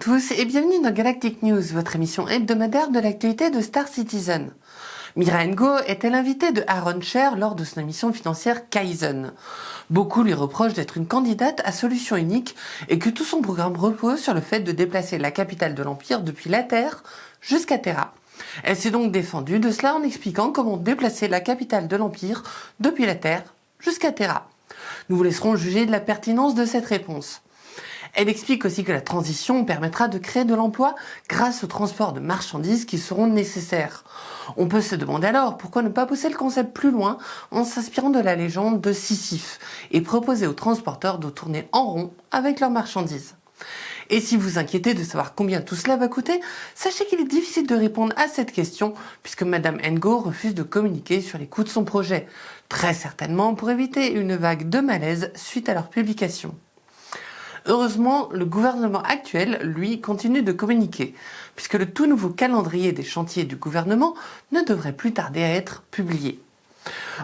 tous et bienvenue dans Galactic News, votre émission hebdomadaire de l'actualité de Star Citizen. Mira Ngo était l'invitée de Aaron Sher lors de son émission financière Kaizen? Beaucoup lui reprochent d'être une candidate à solution unique et que tout son programme repose sur le fait de déplacer la capitale de l'Empire depuis la Terre jusqu'à Terra. Elle s'est donc défendue de cela en expliquant comment déplacer la capitale de l'Empire depuis la Terre jusqu'à Terra. Nous vous laisserons juger de la pertinence de cette réponse. Elle explique aussi que la transition permettra de créer de l'emploi grâce au transport de marchandises qui seront nécessaires. On peut se demander alors pourquoi ne pas pousser le concept plus loin en s'inspirant de la légende de Sisyphe et proposer aux transporteurs de tourner en rond avec leurs marchandises. Et si vous inquiétez de savoir combien tout cela va coûter, sachez qu'il est difficile de répondre à cette question puisque Madame Ngo refuse de communiquer sur les coûts de son projet, très certainement pour éviter une vague de malaise suite à leur publication. Heureusement, le gouvernement actuel, lui, continue de communiquer, puisque le tout nouveau calendrier des chantiers du gouvernement ne devrait plus tarder à être publié.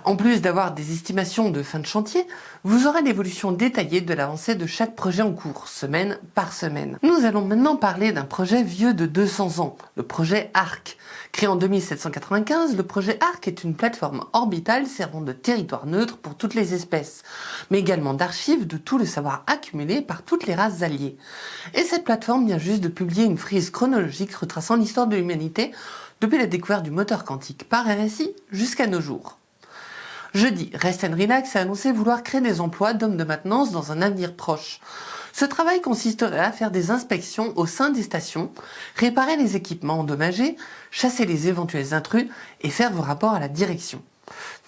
En plus d'avoir des estimations de fin de chantier, vous aurez l'évolution détaillée de l'avancée de chaque projet en cours, semaine par semaine. Nous allons maintenant parler d'un projet vieux de 200 ans, le projet ARC. Créé en 2795, le projet ARC est une plateforme orbitale servant de territoire neutre pour toutes les espèces, mais également d'archives de tout le savoir accumulé par toutes les races alliées. Et cette plateforme vient juste de publier une frise chronologique retraçant l'histoire de l'humanité depuis la découverte du moteur quantique par RSI jusqu'à nos jours. Jeudi, Rest and Relax a annoncé vouloir créer des emplois d'hommes de maintenance dans un avenir proche. Ce travail consisterait à faire des inspections au sein des stations, réparer les équipements endommagés, chasser les éventuels intrus et faire vos rapports à la direction.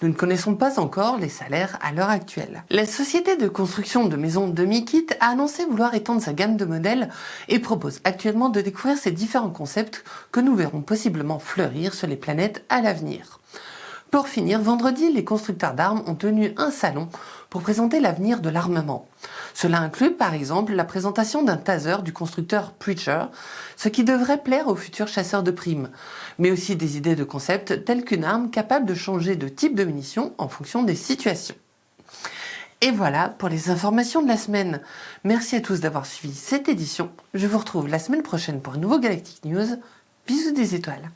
Nous ne connaissons pas encore les salaires à l'heure actuelle. La société de construction de maisons demi-kit a annoncé vouloir étendre sa gamme de modèles et propose actuellement de découvrir ces différents concepts que nous verrons possiblement fleurir sur les planètes à l'avenir. Pour finir, vendredi, les constructeurs d'armes ont tenu un salon pour présenter l'avenir de l'armement. Cela inclut par exemple la présentation d'un taser du constructeur Preacher, ce qui devrait plaire aux futurs chasseurs de primes, mais aussi des idées de concept telles qu'une arme capable de changer de type de munition en fonction des situations. Et voilà pour les informations de la semaine. Merci à tous d'avoir suivi cette édition. Je vous retrouve la semaine prochaine pour un nouveau Galactic News. Bisous des étoiles.